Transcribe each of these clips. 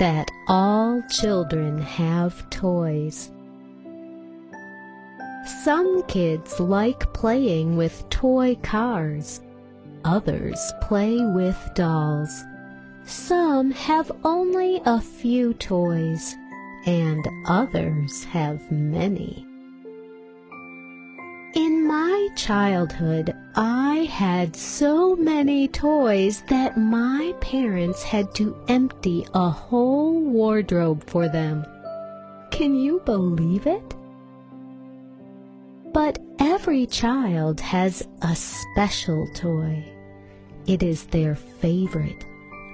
that all children have toys. Some kids like playing with toy cars. Others play with dolls. Some have only a few toys, and others have many. Childhood, I had so many toys that my parents had to empty a whole wardrobe for them. Can you believe it? But every child has a special toy. It is their favorite,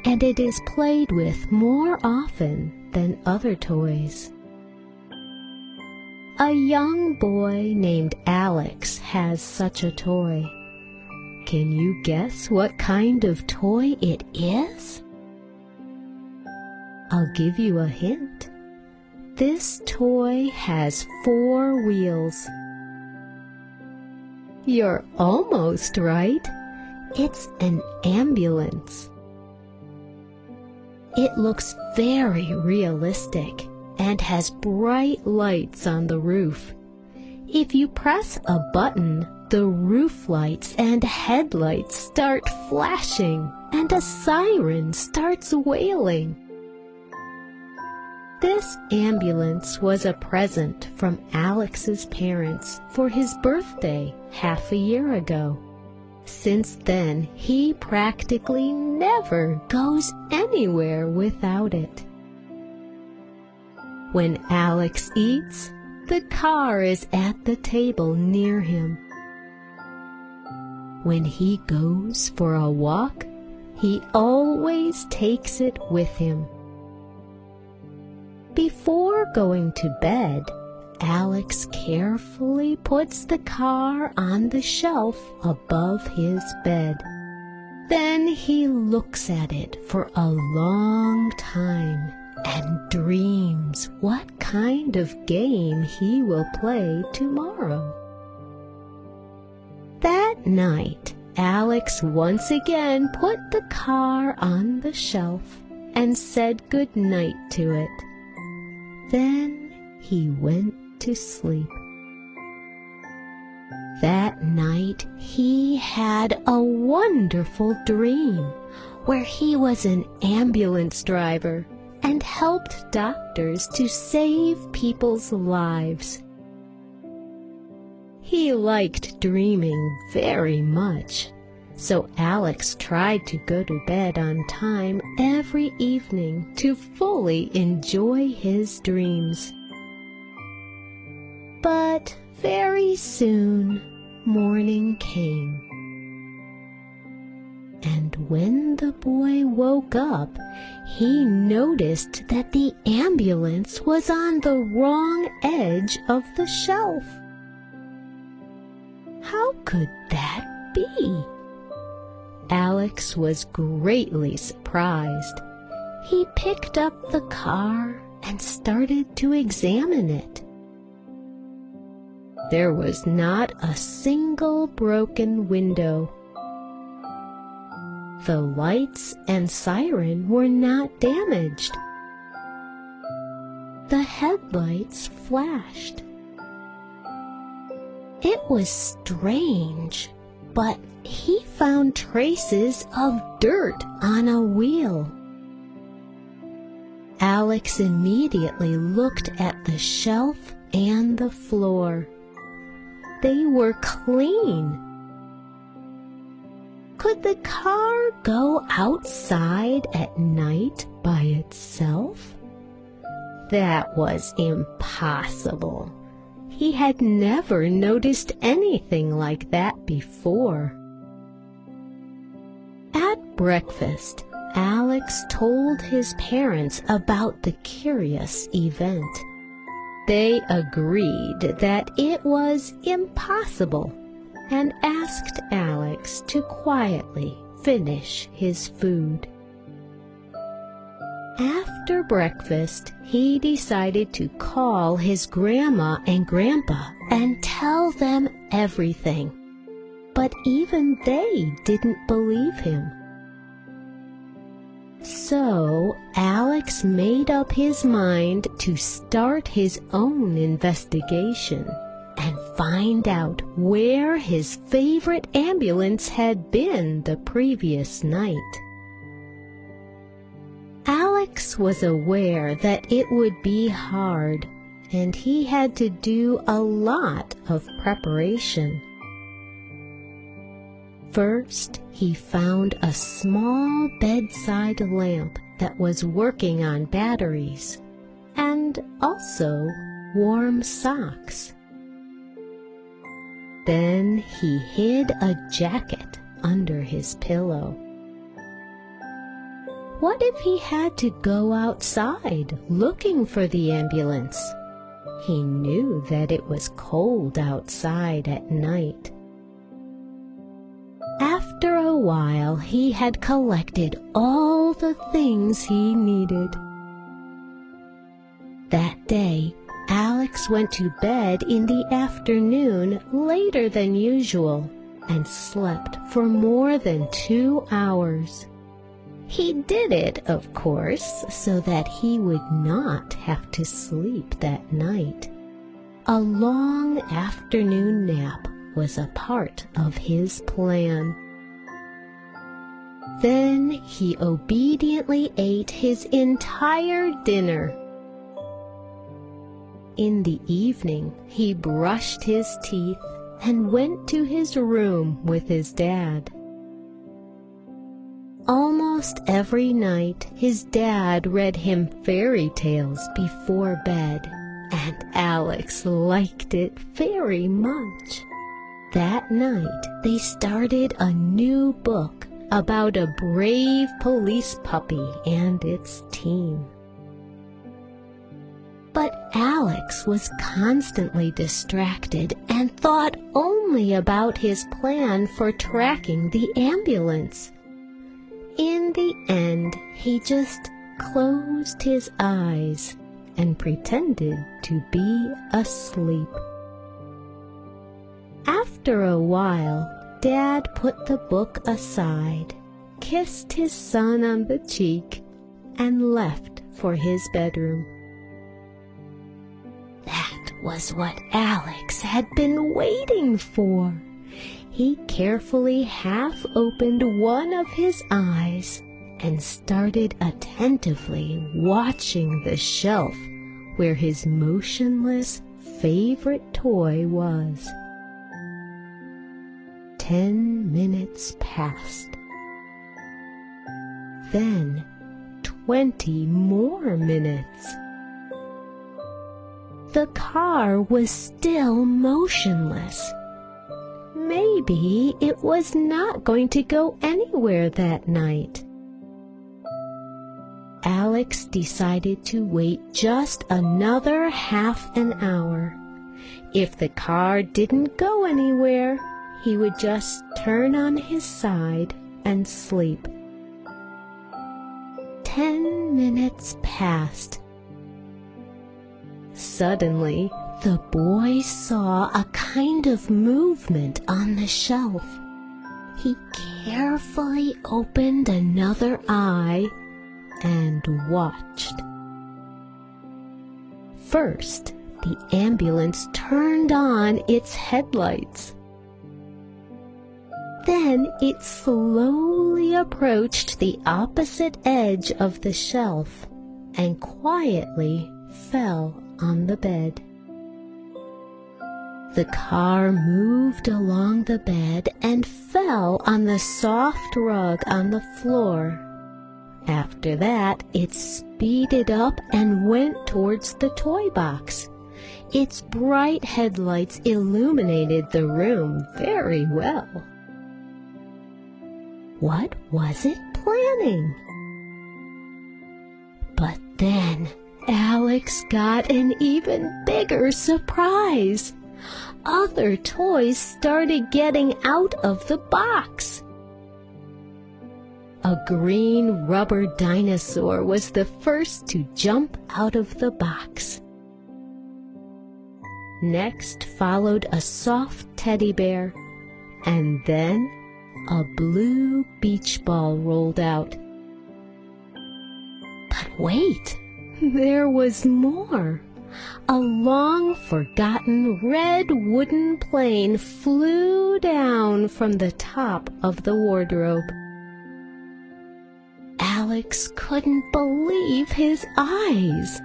and it is played with more often than other toys. A young boy named Alex has such a toy. Can you guess what kind of toy it is? I'll give you a hint. This toy has four wheels. You're almost right. It's an ambulance. It looks very realistic and has bright lights on the roof. If you press a button, the roof lights and headlights start flashing and a siren starts wailing. This ambulance was a present from Alex's parents for his birthday half a year ago. Since then, he practically never goes anywhere without it. When Alex eats, the car is at the table near him. When he goes for a walk, he always takes it with him. Before going to bed, Alex carefully puts the car on the shelf above his bed. Then he looks at it for a long time and dreams what kind of game he will play tomorrow. That night, Alex once again put the car on the shelf and said good night to it. Then he went to sleep. That night he had a wonderful dream where he was an ambulance driver and helped doctors to save people's lives. He liked dreaming very much, so Alex tried to go to bed on time every evening to fully enjoy his dreams. But very soon morning came. When the boy woke up, he noticed that the ambulance was on the wrong edge of the shelf. How could that be? Alex was greatly surprised. He picked up the car and started to examine it. There was not a single broken window the lights and siren were not damaged. The headlights flashed. It was strange, but he found traces of dirt on a wheel. Alex immediately looked at the shelf and the floor. They were clean could the car go outside at night by itself? That was impossible. He had never noticed anything like that before. At breakfast, Alex told his parents about the curious event. They agreed that it was impossible and asked Alex to quietly finish his food. After breakfast, he decided to call his grandma and grandpa and tell them everything. But even they didn't believe him. So Alex made up his mind to start his own investigation find out where his favorite ambulance had been the previous night. Alex was aware that it would be hard and he had to do a lot of preparation. First, he found a small bedside lamp that was working on batteries and also warm socks. Then he hid a jacket under his pillow. What if he had to go outside looking for the ambulance? He knew that it was cold outside at night. After a while, he had collected all the things he needed. That day, Alex went to bed in the afternoon later than usual and slept for more than two hours. He did it, of course, so that he would not have to sleep that night. A long afternoon nap was a part of his plan. Then he obediently ate his entire dinner in the evening, he brushed his teeth and went to his room with his dad. Almost every night, his dad read him fairy tales before bed, and Alex liked it very much. That night, they started a new book about a brave police puppy and its team. But Alex was constantly distracted and thought only about his plan for tracking the ambulance. In the end, he just closed his eyes and pretended to be asleep. After a while, Dad put the book aside, kissed his son on the cheek, and left for his bedroom was what Alex had been waiting for. He carefully half opened one of his eyes and started attentively watching the shelf where his motionless favorite toy was. Ten minutes passed. Then twenty more minutes the car was still motionless. Maybe it was not going to go anywhere that night. Alex decided to wait just another half an hour. If the car didn't go anywhere, he would just turn on his side and sleep. Ten minutes passed Suddenly, the boy saw a kind of movement on the shelf. He carefully opened another eye and watched. First, the ambulance turned on its headlights. Then it slowly approached the opposite edge of the shelf and quietly fell on the bed. The car moved along the bed and fell on the soft rug on the floor. After that, it speeded up and went towards the toy box. Its bright headlights illuminated the room very well. What was it planning? But then Alex got an even bigger surprise. Other toys started getting out of the box. A green rubber dinosaur was the first to jump out of the box. Next followed a soft teddy bear, and then a blue beach ball rolled out. But wait, there was more. A long forgotten red wooden plane flew down from the top of the wardrobe. Alex couldn't believe his eyes.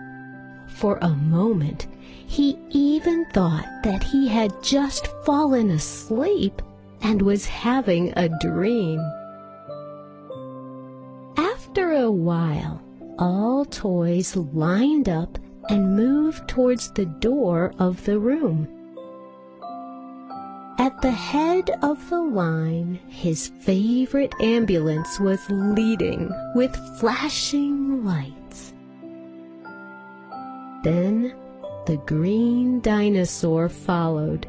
For a moment, he even thought that he had just fallen asleep and was having a dream. After a while, all toys lined up and moved towards the door of the room. At the head of the line, his favorite ambulance was leading with flashing lights. Then the green dinosaur followed.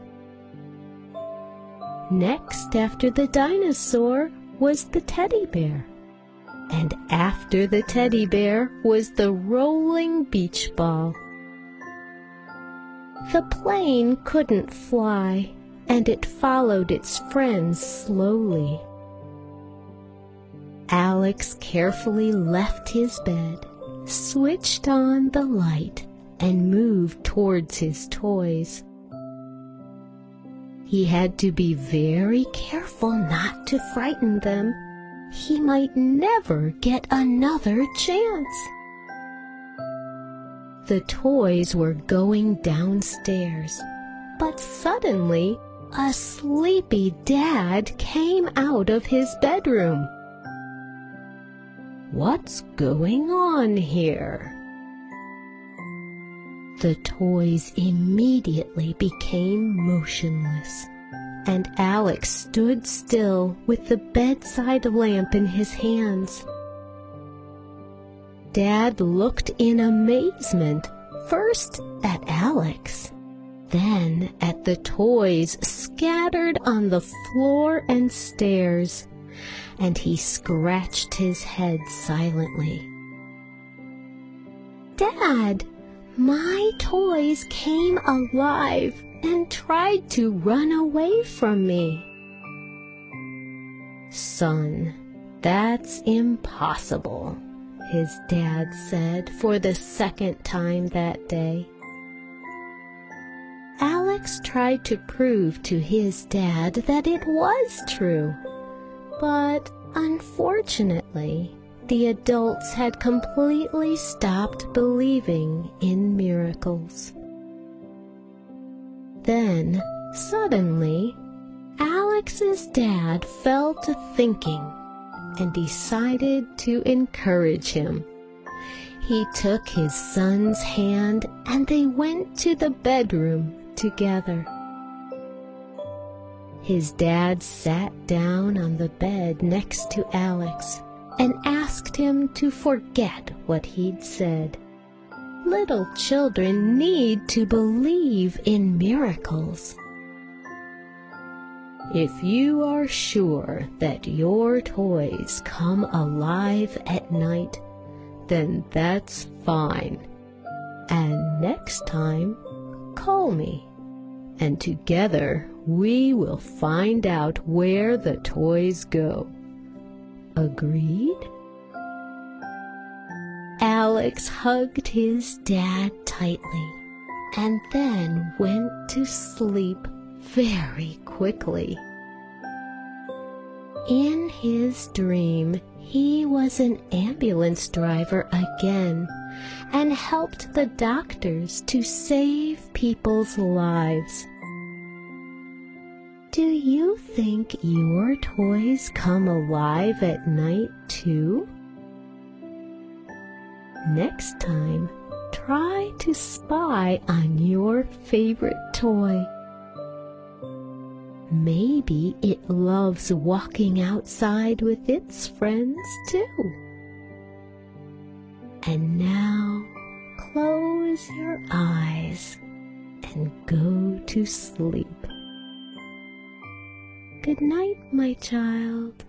Next after the dinosaur was the teddy bear. And after the teddy bear was the rolling beach ball. The plane couldn't fly, and it followed its friends slowly. Alex carefully left his bed, switched on the light, and moved towards his toys. He had to be very careful not to frighten them. He might never get another chance. The toys were going downstairs, but suddenly a sleepy dad came out of his bedroom. What's going on here? The toys immediately became motionless, and Alex stood still with the bedside lamp in his hands. Dad looked in amazement, first at Alex, then at the toys scattered on the floor and stairs, and he scratched his head silently. Dad, my toys came alive and tried to run away from me. Son, that's impossible, his dad said for the second time that day. Alex tried to prove to his dad that it was true, but unfortunately, the adults had completely stopped believing in miracles. Then, suddenly, Alex's dad fell to thinking and decided to encourage him. He took his son's hand and they went to the bedroom together. His dad sat down on the bed next to Alex and asked him to forget what he'd said. Little children need to believe in miracles. If you are sure that your toys come alive at night, then that's fine. And next time, call me, and together we will find out where the toys go. Agreed? Alex hugged his dad tightly and then went to sleep very quickly. In his dream, he was an ambulance driver again and helped the doctors to save people's lives. Do you think your toys come alive at night too? Next time, try to spy on your favorite toy. Maybe it loves walking outside with its friends too. And now, close your eyes and go to sleep. Good night, my child.